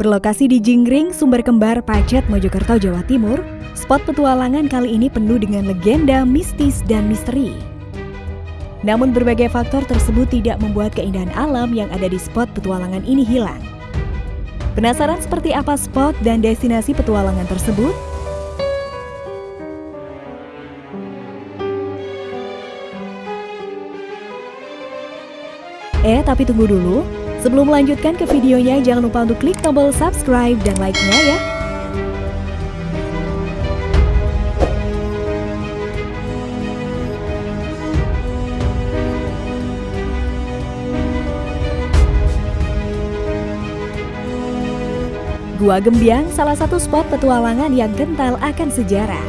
Berlokasi di Jingring, Sumber Kembar, Pacet, Mojokerto, Jawa Timur, spot petualangan kali ini penuh dengan legenda, mistis, dan misteri. Namun berbagai faktor tersebut tidak membuat keindahan alam yang ada di spot petualangan ini hilang. Penasaran seperti apa spot dan destinasi petualangan tersebut? Eh, tapi tunggu dulu. Sebelum melanjutkan ke videonya, jangan lupa untuk klik tombol subscribe dan like-nya ya. Gua Gembiang salah satu spot petualangan yang kental akan sejarah,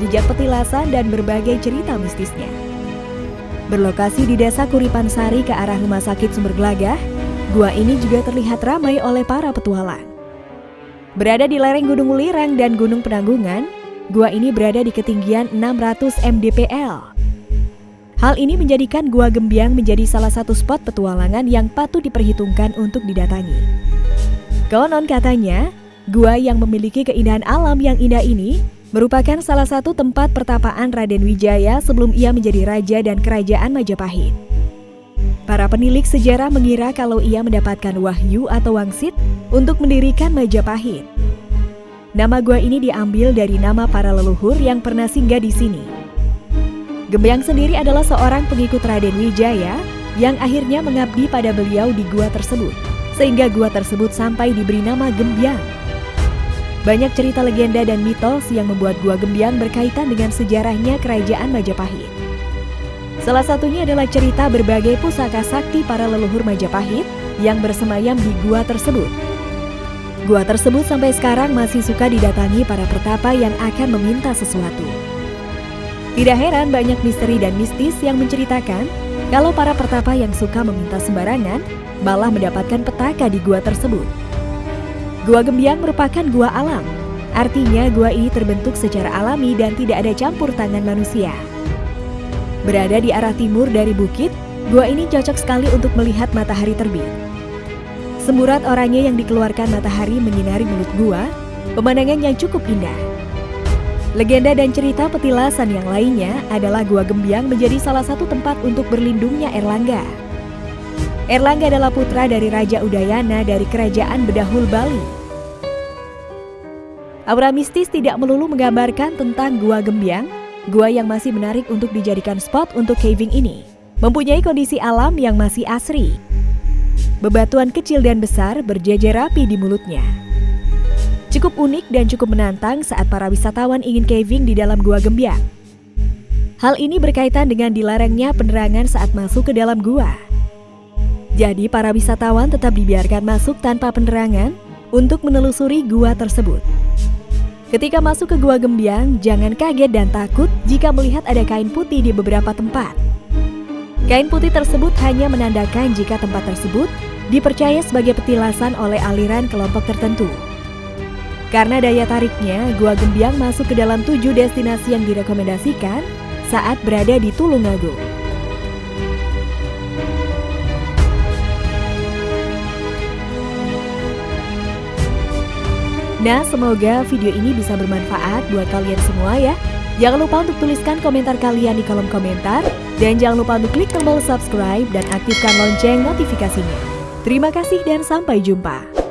jejak petilasan dan berbagai cerita mistisnya. Berlokasi di desa Kuripan Sari ke arah Rumah Sakit Sumber Gelagah, Gua ini juga terlihat ramai oleh para petualang. Berada di lereng Gunung Ulirang dan Gunung Penanggungan, gua ini berada di ketinggian 600 mdpl. Hal ini menjadikan Gua Gembiang menjadi salah satu spot petualangan yang patut diperhitungkan untuk didatangi. Konon katanya, gua yang memiliki keindahan alam yang indah ini merupakan salah satu tempat pertapaan Raden Wijaya sebelum ia menjadi raja dan kerajaan Majapahit. Para penilik sejarah mengira kalau ia mendapatkan wahyu atau wangsit untuk mendirikan Majapahit. Nama gua ini diambil dari nama para leluhur yang pernah singgah di sini. Gembyang sendiri adalah seorang pengikut Raden Wijaya yang akhirnya mengabdi pada beliau di gua tersebut, sehingga gua tersebut sampai diberi nama Gembyang. Banyak cerita legenda dan mitos yang membuat gua Gembyang berkaitan dengan sejarahnya kerajaan Majapahit. Salah satunya adalah cerita berbagai pusaka sakti para leluhur Majapahit yang bersemayam di gua tersebut. Gua tersebut sampai sekarang masih suka didatangi para pertapa yang akan meminta sesuatu. Tidak heran banyak misteri dan mistis yang menceritakan kalau para pertapa yang suka meminta sembarangan malah mendapatkan petaka di gua tersebut. Gua Gembiang merupakan gua alam, artinya gua ini terbentuk secara alami dan tidak ada campur tangan manusia. Berada di arah timur dari bukit, gua ini cocok sekali untuk melihat matahari terbit. Semburat oranye yang dikeluarkan matahari menyinari mulut gua, pemandangan yang cukup indah. Legenda dan cerita petilasan yang lainnya adalah Gua Gembiang menjadi salah satu tempat untuk berlindungnya Erlangga. Erlangga adalah putra dari Raja Udayana dari Kerajaan Bedahul Bali. Aura mistis tidak melulu menggambarkan tentang Gua Gembiang, Gua yang masih menarik untuk dijadikan spot untuk caving ini mempunyai kondisi alam yang masih asri. Bebatuan kecil dan besar berjejer rapi di mulutnya. Cukup unik dan cukup menantang saat para wisatawan ingin caving di dalam gua Gembiang. Hal ini berkaitan dengan dilarangnya penerangan saat masuk ke dalam gua. Jadi para wisatawan tetap dibiarkan masuk tanpa penerangan untuk menelusuri gua tersebut. Ketika masuk ke Gua Gembiang, jangan kaget dan takut jika melihat ada kain putih di beberapa tempat. Kain putih tersebut hanya menandakan jika tempat tersebut dipercaya sebagai petilasan oleh aliran kelompok tertentu. Karena daya tariknya, Gua Gembiang masuk ke dalam tujuh destinasi yang direkomendasikan saat berada di Tulungagung. Nah, semoga video ini bisa bermanfaat buat kalian semua ya. Jangan lupa untuk tuliskan komentar kalian di kolom komentar. Dan jangan lupa untuk klik tombol subscribe dan aktifkan lonceng notifikasinya. Terima kasih dan sampai jumpa.